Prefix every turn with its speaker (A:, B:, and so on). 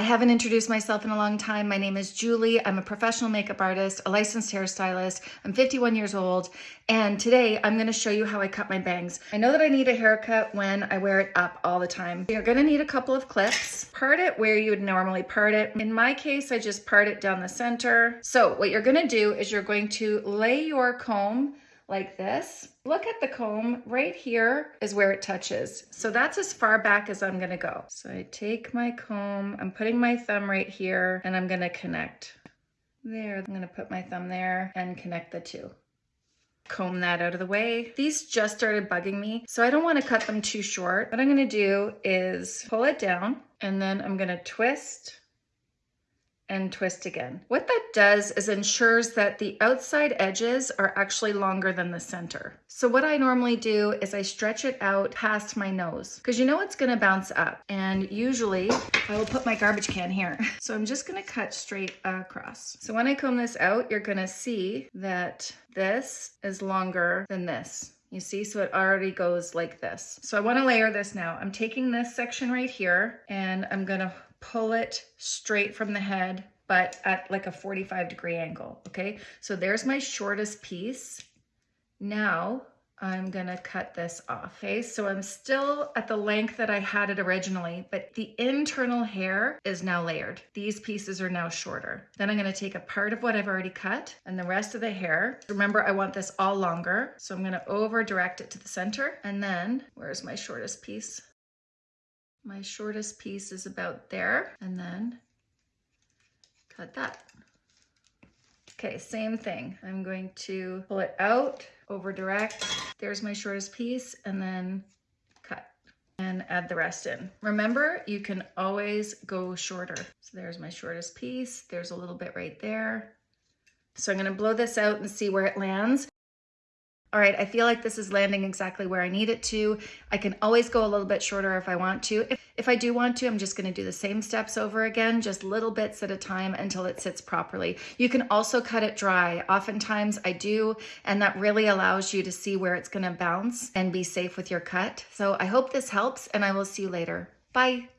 A: I haven't introduced myself in a long time. My name is Julie. I'm a professional makeup artist, a licensed hairstylist. I'm 51 years old. And today I'm gonna show you how I cut my bangs. I know that I need a haircut when I wear it up all the time. You're gonna need a couple of clips. Part it where you would normally part it. In my case, I just part it down the center. So what you're gonna do is you're going to lay your comb like this. Look at the comb, right here is where it touches. So that's as far back as I'm gonna go. So I take my comb, I'm putting my thumb right here and I'm gonna connect. There, I'm gonna put my thumb there and connect the two. Comb that out of the way. These just started bugging me, so I don't wanna cut them too short. What I'm gonna do is pull it down and then I'm gonna twist and twist again. What that does is ensures that the outside edges are actually longer than the center. So what I normally do is I stretch it out past my nose because you know it's gonna bounce up. And usually I will put my garbage can here. So I'm just gonna cut straight across. So when I comb this out, you're gonna see that this is longer than this. You see, so it already goes like this. So I wanna layer this now. I'm taking this section right here and I'm gonna pull it straight from the head, but at like a 45 degree angle, okay? So there's my shortest piece. Now I'm gonna cut this off, okay? So I'm still at the length that I had it originally, but the internal hair is now layered. These pieces are now shorter. Then I'm gonna take a part of what I've already cut and the rest of the hair. Remember, I want this all longer, so I'm gonna over direct it to the center. And then, where's my shortest piece? My shortest piece is about there and then cut that. Okay, same thing. I'm going to pull it out, over direct. There's my shortest piece and then cut and add the rest in. Remember, you can always go shorter. So there's my shortest piece. There's a little bit right there. So I'm gonna blow this out and see where it lands all right, I feel like this is landing exactly where I need it to. I can always go a little bit shorter if I want to. If, if I do want to, I'm just gonna do the same steps over again, just little bits at a time until it sits properly. You can also cut it dry. Oftentimes I do, and that really allows you to see where it's gonna bounce and be safe with your cut. So I hope this helps and I will see you later. Bye.